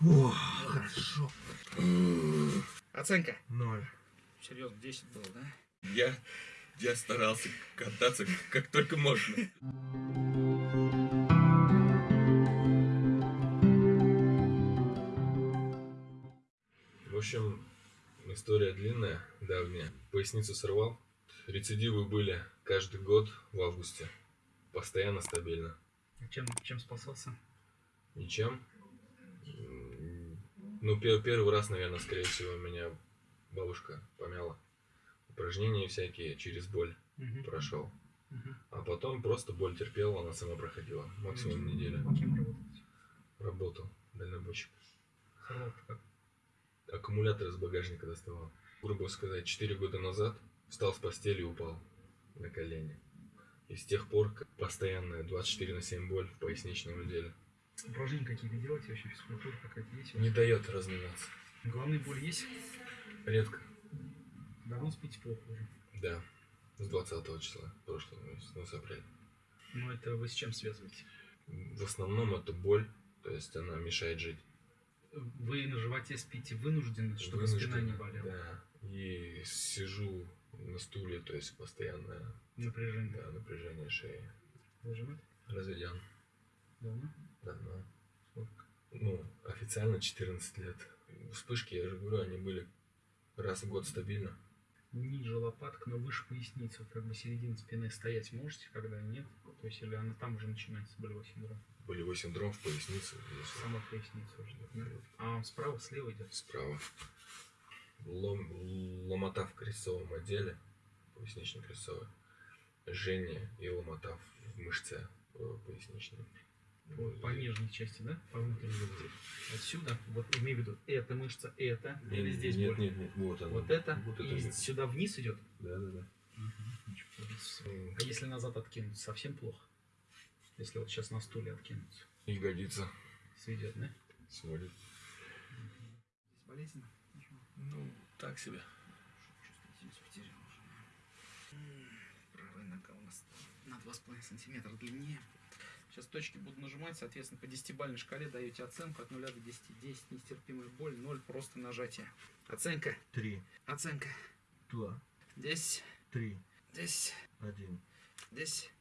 О, хорошо. Оценка. Ноль. Серьезно, 10 было, да? Я, я старался кататься как только можно. В общем, история длинная, давняя. Поясницу сорвал. Рецидивы были каждый год в августе. Постоянно стабильно. Чем, чем спасался? Ничем. Ну, пе- первый раз, наверное, скорее всего, меня бабушка помяла. Упражнения всякие через боль Мгм. прошел. А потом просто боль терпела, она сама проходила. Максимум неделя. Кем работаете? Работал дальнобойщик. Аккумулятор из багажника доставал. Грубо сказать, 4 года назад встал с постели и упал на колени. И с тех пор постоянная 24 на 7 боль в поясничном отделе. Упражнения какие-то делаете вообще, физкультура какая-то есть? Не дает разминаться. Головные боли есть? Редко. Давно спите плохо уже. Да. С 20 числа прошлого месяца, ну, с апреля. Ну это вы с чем связываете? В основном это боль, то есть она мешает жить. Вы на животе спите вынуждены, чтобы Вынужден, спина не болела? Да. И сижу на стуле, то есть постоянное Напряжение. да, напряжение шеи. Вы женат? Разведен. Давно? Давно. Сколько? Ну, официально 14 лет. Вспышки, я же говорю, они были раз в год стабильно. Ниже лопаток, но выше поясницы, вот как бы середина спины стоять можете, когда нет? То есть или она там уже начинается, болевой синдром? Болевой синдром в пояснице. здесь Сама поясница уже. да? А он справа, слева идет? Справа. Лом, ломота в крестцовом отделе, пояснично-крестцовый. Жжение и ломота в мышце э, поясничной. По, по нижней части, да? По внутренней. Отсюда, вот имею в виду, эта мышца, это, или здесь нет, нет, нет, вот она. Вот это, Вот и это. сюда вниз идет? Да, да, да. А если назад откинуть, совсем плохо? Если вот сейчас на стуле откинуться, Ягодица сведет, да? сводит. Болезненно? Ну, так себе. Правая нога у нас на 2,5 сантиметра длиннее. Сейчас точки буду нажимать, соответственно, по 10-бальной шкале даете оценку от 0 до 10. 10 нестерпимая боль, 0 просто нажатие. Оценка, Три. оценка. Два. 10, Три. 10, Один. 10,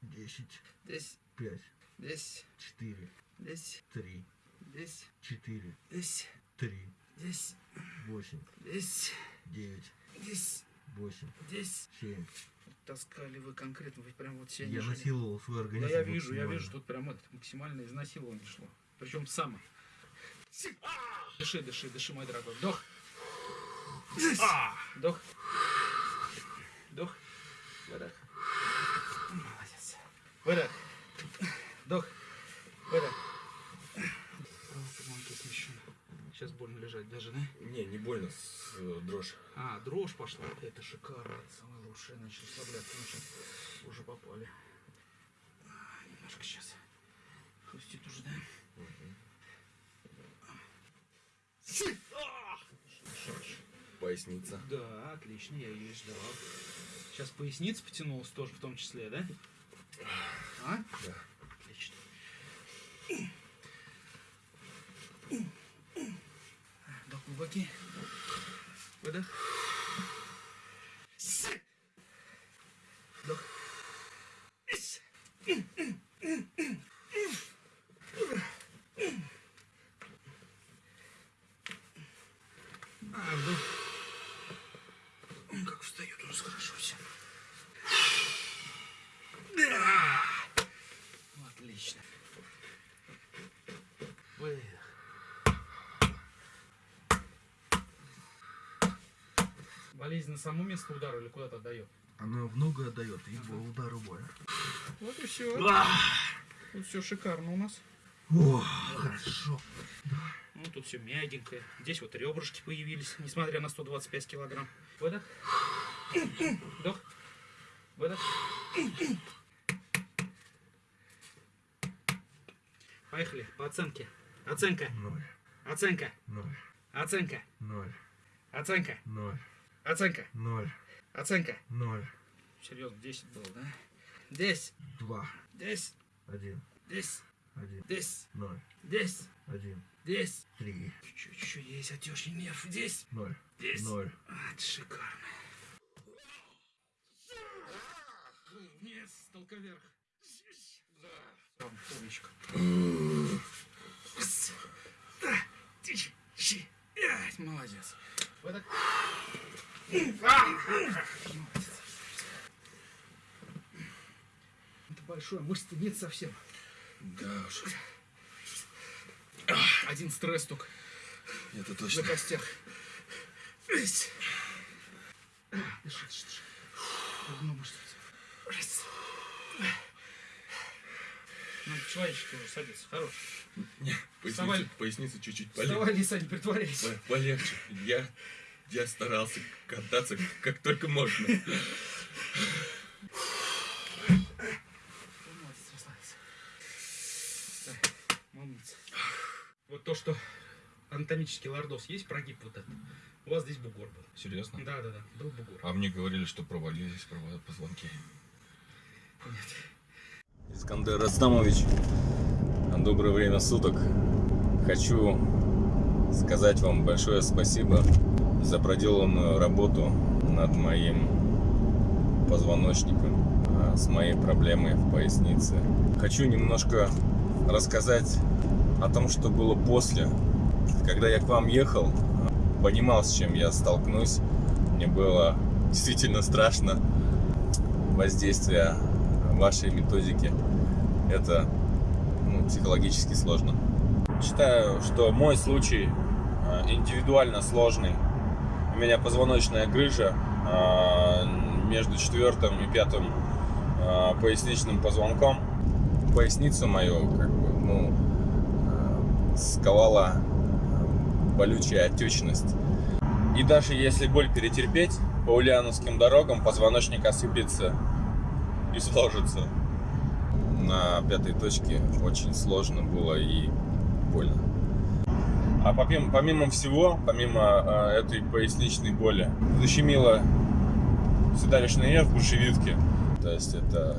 Десять. 10, Пять. 10, Четыре. 10, Три. 10, Четыре. 10, Три. 10, Восемь. 10, Девять. 10, Восемь. 10. Семь. Таскали вы конкретно, вы прям вот себя Я не жили. насиловал свой Да организм. я вижу, я максимально. вижу, тут прям это максимальное изнасилование шло. Причем само. Дыши, дыши, дыши, мой дорогой. Вдох. Вдох. Вдох. Выдох. Молодец. Выдох. Вдох. Выдох. Сейчас больно лежать даже, да? Не, не больно, с, э, дрожь. А, дрожь пошла. Это шикарно. Это самое лучшее. Начал расслабляться. Ну, сейчас уже попали. А, Немножко сейчас. Хрустит уже, да? Поясница. Да, отлично, я ее ждал. Сейчас поясница потянулась тоже в том числе, да? А? Да. Отлично. Вдох глубокий. Выдох. Вдох. А, вдох. Ой, Как встает уже хорошо все. Отлично. Выдох. Болезнь на само место удара или куда-то отдает? Она много отдает, и по удару больно. Вот и все. Тут все шикарно у нас. О, хорошо. Ну, тут все мягенькое. Здесь вот ребрышки появились, несмотря на 125 килограмм. Выдох. Вдох. Выдох. Поехали. По оценке. Оценка. Ноль. Оценка. Ноль. Оценка. Ноль. Оценка. Ноль. Оценка. Ноль. Оценка. Ноль. Серьезно, 10 было, да? 10. Два. 10. Один. 10. Один. Здесь, Ноль. здесь, Один. здесь. Три. Чуть еще есть отечный нерв. Здесь, Ноль. здесь. Ноль. А, это шикарно. Вниз, толка вверх. Да. Там, умничка. Молодец. Вот так. Это большое, мышц-то нет совсем. Да уж, Один стресс только это на точно. костях. Ять. А, Дыши, дыши, дыши. Одну мышцу. Раз. Надо человечески уже садиться. Хорош. Вставай. Поясница, поясница чуть-чуть Вставай, Лиса, не притворяйся. По- Полегче. Я, я старался кататься как только можно. Вот то, что анатомический лордоз есть, прогиб вот этот. У вас здесь бугор был. Серьезно? Да, да, да, был бугор. А мне говорили, что провалились позвонки. Нет. Искандер Растамович, доброе время суток. Хочу сказать вам большое спасибо за проделанную работу над моим позвоночником, а, с моей проблемой в пояснице. Хочу немножко рассказать о том, что было после. Когда я к вам ехал, понимал, с чем я столкнусь. Мне было действительно страшно воздействие вашей методики. Это ну, психологически сложно. Считаю, что мой случай э, индивидуально сложный. У меня позвоночная грыжа э, между четвертым и пятым э, поясничным позвонком. Поясницу мою как бы, ну, э, сковала э, болючая отечность. И даже если боль перетерпеть, по ульяновским дорогам позвоночник осыпется и сложится. На пятой точке очень сложно было и больно. А помимо, помимо всего, помимо э, этой поясничной боли, защемило седалищный нерв брюшевидке. То есть это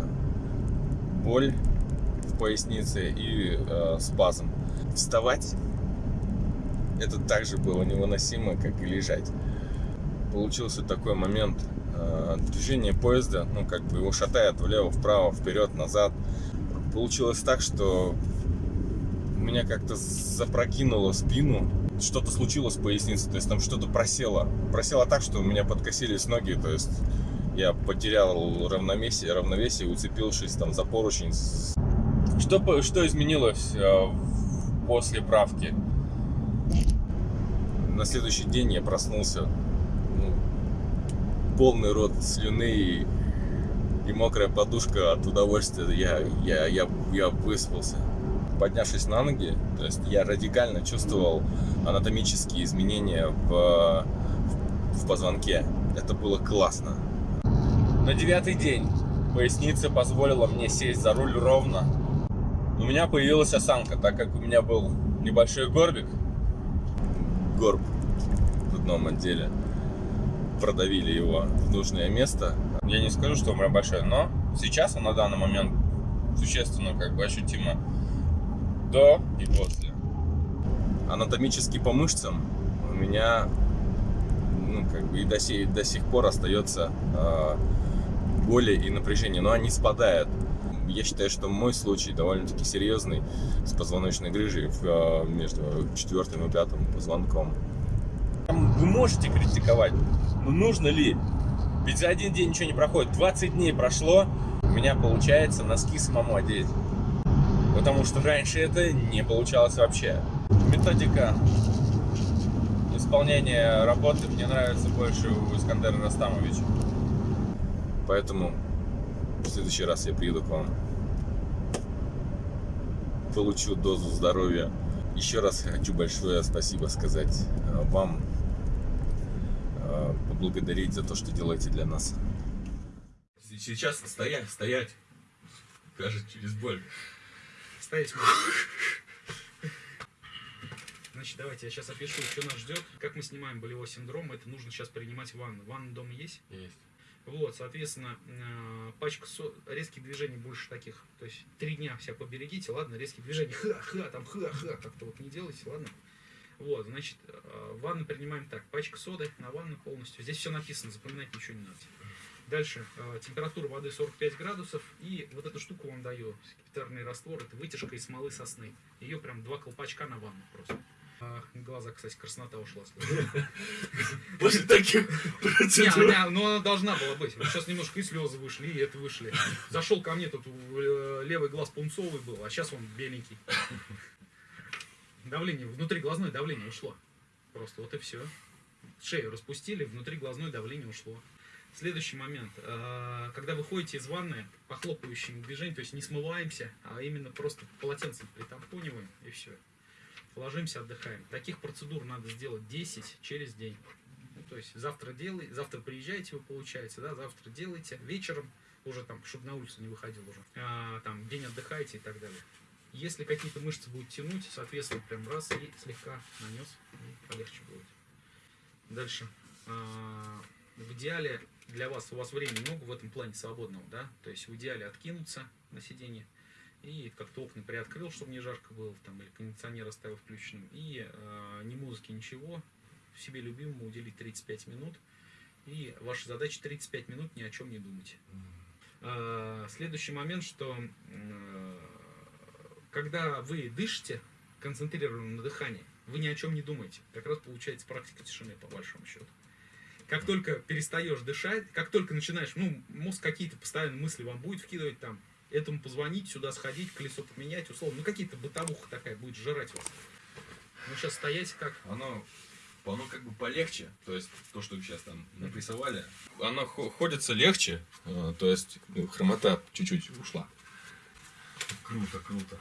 боль в пояснице и э, спазм. Вставать это также было невыносимо, как и лежать. Получился такой момент э, движения поезда, ну как бы его шатает влево, вправо, вперед, назад. Получилось так, что меня как-то запрокинуло спину, что-то случилось с поясницей, то есть там что-то просело. Просело так, что у меня подкосились ноги, то есть я потерял равновесие, равновесие уцепившись там за поручень. Что, что изменилось э, после правки? На следующий день я проснулся ну, полный рот слюны и, и мокрая подушка от удовольствия. Я, я, я, я выспался. Поднявшись на ноги, то есть я радикально чувствовал анатомические изменения в, в позвонке. Это было классно. На девятый день поясница позволила мне сесть за руль ровно. У меня появилась осанка, так как у меня был небольшой горбик. Горб в одном отделе. Продавили его в нужное место. Я не скажу, что он прям большой, но сейчас он на данный момент существенно как бы ощутимо до и после. Анатомически по мышцам у меня ну, как бы и до, сей- до сих пор остается э, боли и напряжение, но они спадают. Я считаю, что мой случай довольно-таки серьезный с позвоночной грыжей э, между четвертым и пятым позвонком. Вы можете критиковать, но нужно ли? Ведь за один день ничего не проходит. 20 дней прошло, у меня получается носки самому одеть. Потому что раньше это не получалось вообще. Методика исполнения работы мне нравится больше у Искандера Растамовича. Поэтому в следующий раз я приеду к вам. Получу дозу здоровья. Еще раз хочу большое спасибо сказать э, вам. э, Поблагодарить за то, что делаете для нас. Сейчас стоять, стоять. Кажет через боль. Можно. Значит, давайте я сейчас опишу, что нас ждет. Как мы снимаем болевой синдром, это нужно сейчас принимать ванну. Ванна дома есть? Есть. Вот, соответственно, э, пачка со- резких движений больше таких. То есть три дня себя поберегите, ладно, резкие движения, ха-ха, там ха-ха, как-то вот не делайте, ладно. Вот, значит, э, ванну принимаем так, пачка соды на ванну полностью. Здесь все написано, запоминать ничего не надо. Дальше, э, температура воды 45 градусов, и вот эту штуку вам даю, скипидарный раствор, это вытяжка из смолы сосны. Ее прям два колпачка на ванну просто. А, глаза, кстати, краснота ушла. После таких Не, процедур. она, ну она должна была быть. Сейчас немножко и слезы вышли, и это вышли. Зашел ко мне, тут э, левый глаз пунцовый был, а сейчас он беленький. Давление, внутри глазное давление ушло. Просто вот и все. Шею распустили, внутри глазное давление ушло. Следующий момент. Э, Когда вы ходите из ванны, похлопывающим движением, то есть не смываемся, а именно просто полотенцем притампониваем и все. Ложимся, отдыхаем. Таких процедур надо сделать 10 через день. Ну, то есть завтра делай, завтра приезжаете вы, получается, да, завтра делаете, вечером уже там, чтобы на улицу не выходил уже, а, там день отдыхаете и так далее. Если какие-то мышцы будут тянуть, соответственно, прям раз и слегка нанес, и полегче будет. Дальше. А, в идеале для вас, у вас времени много в этом плане свободного, да, то есть в идеале откинуться на сиденье и как-то окна приоткрыл, чтобы не жарко было, там, или кондиционер оставил включенным, и э, ни музыки, ничего, себе любимому уделить 35 минут, и ваша задача 35 минут ни о чем не думать. Э, Следующий момент, что э, когда вы дышите, концентрированно на дыхании, вы ни о чем не думаете. Как раз получается практика тишины, по большому счету. Как только перестаешь дышать, как только начинаешь, ну, мозг какие-то постоянно мысли вам будет вкидывать там, этому позвонить, сюда сходить, колесо поменять, условно, ну, какие-то бытовуха такая будет жрать вас. Ну, сейчас стоять как? Оно, оно как бы полегче, то есть то, что сейчас там напрессовали, оно хо- ходится легче, э, то есть ну, хромота чуть-чуть ушла. Круто, круто.